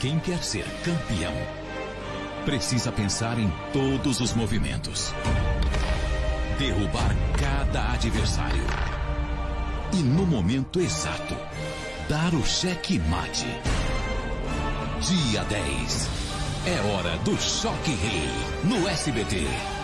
Quem quer ser campeão precisa pensar em todos os movimentos, derrubar cada adversário e, no momento exato, dar o cheque mate. Dia 10. É hora do Choque Rei no SBT.